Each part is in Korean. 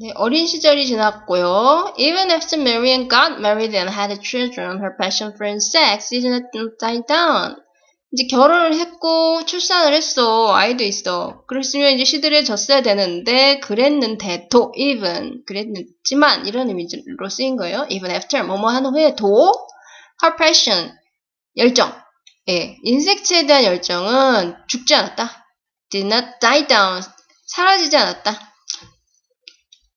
네, 어린 시절이 지났고요. Even after Marian got married and had children, her passion for sex didn't die down. 이제 결혼을 했고 출산을 했어. 아이도 있어. 그랬으면 이제 시들해졌어야 되는데 그랬는데도 even 그랬지만 이런 의미로 쓰인 거예요. Even after 뭐뭐 한 후에도 her passion 열정 예, 인섹트에 대한 열정은 죽지 않았다. did not die down 사라지지 않았다.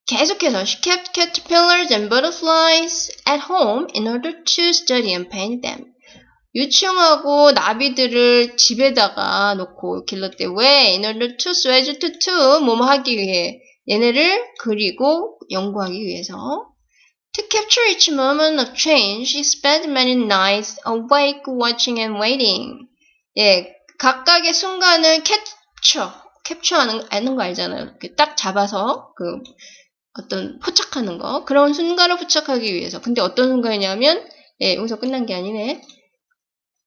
계속해서 she kept caterpillars and butterflies at home in order to study and paint them. 유충하고 나비들을 집에다가 놓고 길렀대. 왜? In order to, so as to, to, 뭐뭐 하기 위해. 얘네를 그리고 연구하기 위해서. To capture each moment of change, she spent many nights awake watching and waiting. 예, 각각의 순간을 캡처, 캡처하는 하는 거 알잖아요. 딱 잡아서 그 어떤 포착하는 거 그런 순간을 포착하기 위해서. 근데 어떤 순간이냐면 예, 여기서 끝난 게 아니네.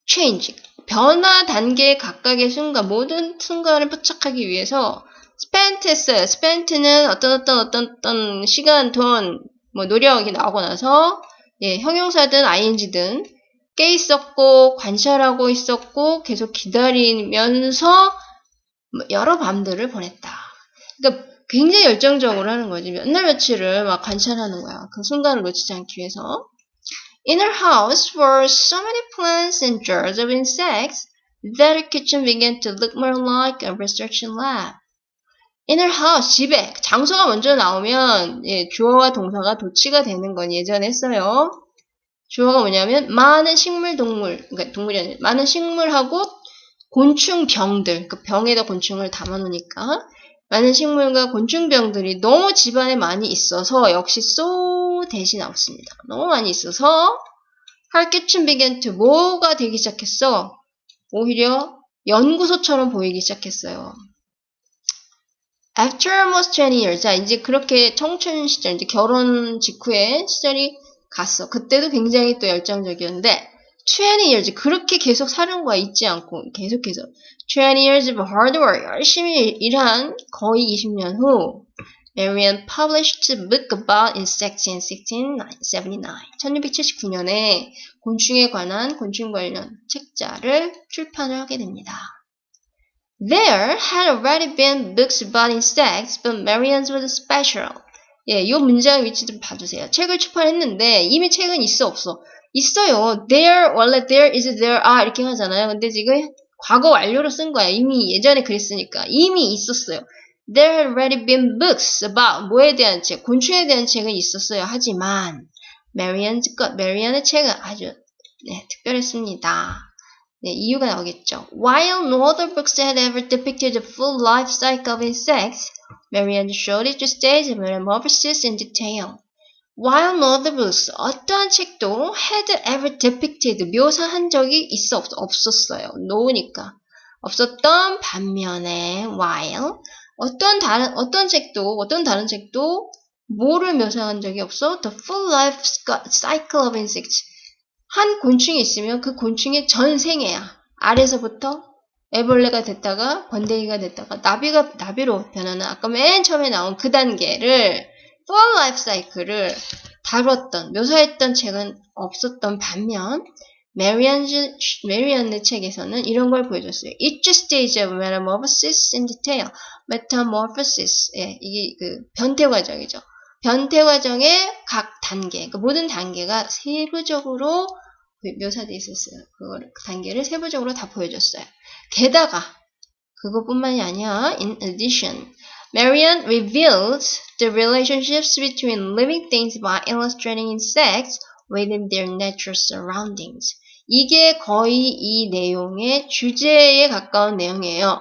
change 변화 단계 각각의 순간 모든 순간을 포착하기 위해서 spent 했어요. spent는 어떤 어떤 어떤 어떤 시간, 돈, 뭐 노력이 나오고 나서 예, 형용사든 ing든 깨 있었고 관찰하고 있었고 계속 기다리면서 뭐 여러 밤들을 보냈다. 그러니까 굉장히 열정적으로 하는 거지. 몇 날 며칠을 막 관찰하는 거야. 그 순간을 놓치지 않기 위해서. In her house were so many plants and jars of insects that her kitchen began to look more like a research lab. In her house, 집에 장소가 먼저 나오면 예, 주어와 동사가 도치가 되는 건 예전에 했어요. 주어가 뭐냐면 많은 식물, 동물, 그러니까 동물이 아니라 많은 식물하고 곤충 병들, 그 병에다 곤충을 담아놓으니까 많은 식물과 곤충병들이 너무 집안에 많이 있어서 역시 so 대신 나왔습니다. 너무 많이 있어서 kitchen began to 뭐가 되기 시작했어? 오히려 연구소처럼 보이기 시작했어요. After almost 20 years, 자 이제 그렇게 청춘 시절, 이제 결혼 직후에 시절이 갔어. 그때도 굉장히 또 열정적이었는데 20 years 그렇게 계속 거야 잊지 않고 계속해서 20 years of hard work 열심히 일한 거의 20년 후 Marian published a book about insects in 1679. 1679년에 곤충에 관한 곤충 관련 책자를 출판을 하게 됩니다. There had already been books about insects, but Marian's was special. 예, 이 문장 위치 좀 봐주세요. 책을 출판했는데 이미 책은 있어 없어? 있어요. There 원래 there is there are 이렇게 하잖아요. 근데 지금 과거 완료로 쓴 거야. 이미 예전에 그랬으니까 이미 있었어요. There had already been books about 뭐에 대한 책, 곤충에 대한 책은 있었어요. 하지만 Marian's 것, Marian의 책은 아주 네, 특별했습니다. 네, 이유가 나오겠죠. While no other books had ever depicted the full life cycle of insects, Marian showed each stage of metamorphosis in detail. While no other books, 어떠한 책도 had ever depicted, 묘사한 적이 있어 없, 없었어요. no니까. 없었던 반면에 while 어떤 다른 어떤 책도 어떤 다른 책도 뭐를 묘사한 적이 없어? The full life cycle of insects. 한 곤충이 있으면 그 곤충의 전 생애야. 알에서부터 애벌레가 됐다가 번데기가 됐다가 나비가 나비로 변하는 아까 맨 처음에 나온 그 단계를 full life cycle을 다뤘던 묘사했던 책은 없었던 반면 메리안의 책에서는 이런 걸 보여줬어요. Each stage of metamorphosis in detail. metamorphosis. 예, 이게 그 변태 과정이죠. 변태 과정의 각 단계, 그 모든 단계가 세부적으로 묘사되어 있었어요. 그걸, 그 단계를 세부적으로 다 보여줬어요. 게다가 그것뿐만이 아니야. In addition, Marian revealed the relationships between living things by illustrating insects within their natural surroundings. 이게 거의 이 내용의 주제에 가까운 내용이에요.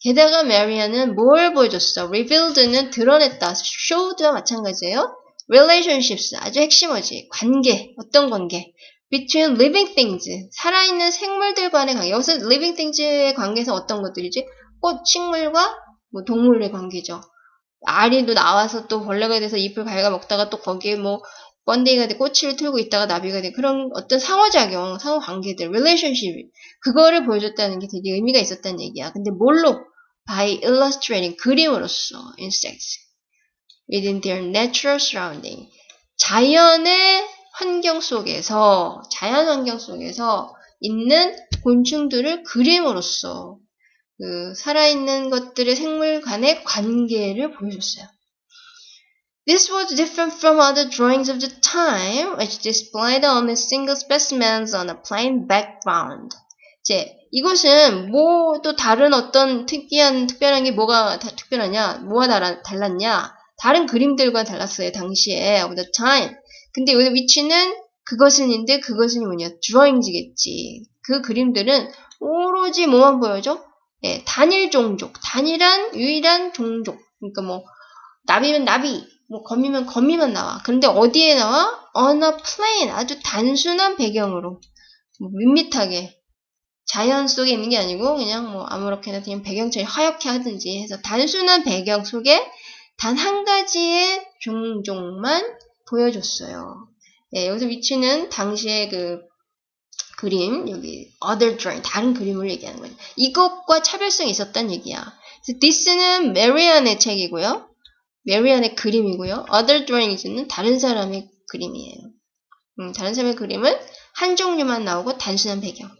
게다가 메리안은 뭘 보여줬어? revealed는 드러냈다. showed와 마찬가지예요. relationships 아주 핵심어지. 관계. 어떤 관계? between living things 살아있는 생물들 간의 관계. 여기서 living things의 관계에서 어떤 것들이지? 꽃, 식물과 뭐 동물의 관계죠. 아리도 나와서 또 벌레가 돼서 잎을 갉아 먹다가 또 거기에 뭐 번데기가 돼 꼬치를 틀고 있다가 나비가 돼 그런 어떤 상호작용, 상호관계들, relationship 그거를 보여줬다는 게 되게 의미가 있었다는 얘기야. 근데 뭘로? by illustrating 그림으로써 insects within their natural surrounding. 자연의 환경 속에서, 자연 환경 속에서 있는 곤충들을 그림으로써 그 살아있는 것들의 생물 간의 관계를 보여줬어요. This was different from other drawings of the time, which displayed only single specimens on a plain background. 이제 이것은 뭐 또 다른 어떤 특이한 특별한 게 뭐가 다, 특별하냐, 뭐가 달라, 달랐냐? 다른 그림들과 달랐어요 당시에 of the time. 근데 여기 위치는 그것은인데 그것은 뭐냐? 드로잉지겠지. 그 그림들은 오로지 뭐만 보여줘? 예, 단일 종족, 단일한 유일한 종족. 그러니까 뭐 나비면 나비, 뭐 거미면 거미만 나와. 그런데 어디에 나와? on a plain 아주 단순한 배경으로 뭐 밋밋하게 자연 속에 있는 게 아니고 그냥 뭐 아무렇게나 그냥 배경처럼 하얗게 하든지 해서 단순한 배경 속에 단 한 가지의 종족만 보여줬어요. 예, 여기서 위치는 당시의 그 그림, 여기 other drawing, 다른 그림을 얘기하는 거예요. 이것과 차별성이 있었단 얘기야. this는 메리안의 책이고요. 메리안의 그림이고요. other drawings는 다른 사람의 그림이에요. 음, 다른 사람의 그림은 한 종류만 나오고 단순한 배경.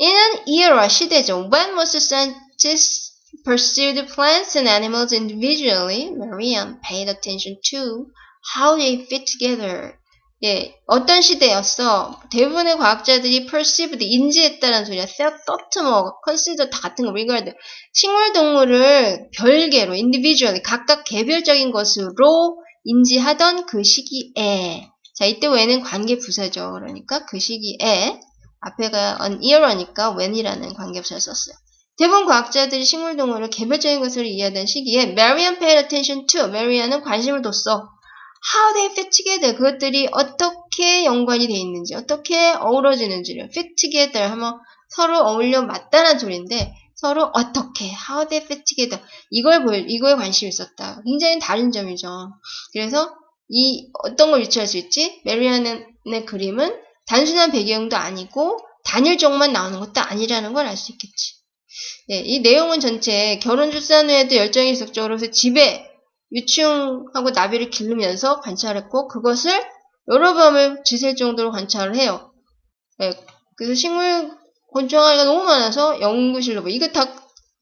In an era 시대죠. When most scientists pursued plants and animals individually, Marian paid attention to how they fit together. 예, 어떤 시대였어? 대부분의 과학자들이 perceived, 인지했다는 소리야. thought, 뭐, consider 다 같은 거, regard. 식물 동물을 별개로, individually, 각각 개별적인 것으로 인지하던 그 시기에, 자, 이때 when은 관계 부사죠. 그러니까 그 시기에, 앞에가 an era니까 when이라는 관계 부사를 썼어요. 대부분 과학자들이 식물 동물을 개별적인 것으로 이해하던 시기에 Marian paid attention to, Marian은 관심을 뒀어. How they fit together. 그것들이 어떻게 연관이 돼 있는지 어떻게 어우러지는지를 fit together 하면 서로 어울려 맞다는 소리인데 서로 어떻게 how they fit together. 이걸 보 이거에 관심이 있었다. 굉장히 다른 점이죠. 그래서 이 어떤 걸 유추할 수 있지? 메리안의 그림은 단순한 배경도 아니고 단일종만 나오는 것도 아니라는 걸 알 수 있겠지. 네, 이 내용은 전체 결혼 출산 후에도 열정이 지속적으로 집에 유충하고 나비를 기르면서 관찰했고 그것을 여러 밤을 지샐 정도로 관찰을 해요. 네, 그래서 식물 곤충아리가 너무 많아서 연구실로 뭐 이거 다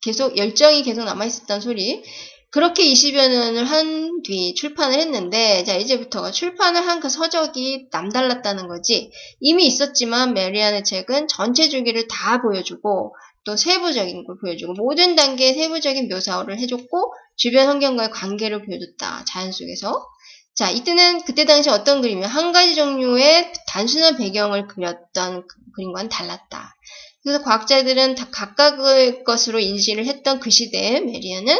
계속 열정이 계속 남아 있었단 소리. 그렇게 20여 년을 한 뒤 출판을 했는데 자 이제부터가 출판을 한 그 서적이 남달랐다는 거지. 이미 있었지만 메리안의 책은 전체 주기를 다 보여주고 또 세부적인 걸 보여주고 모든 단계의 세부적인 묘사를 해줬고 주변 환경과의 관계를 보여줬다. 자연 속에서. 자, 이때는 그때 당시 어떤 그림이면 한 가지 종류의 단순한 배경을 그렸던 그 그림과는 달랐다. 그래서 과학자들은 다 각각의 것으로 인식을 했던 그 시대에 메리아는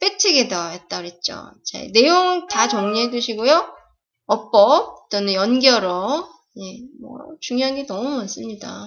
패치게더였다 그랬죠. 자, 내용 다 정리해 두시고요. 어법 또는 연결어 예, 뭐 중요한 게 너무 많습니다.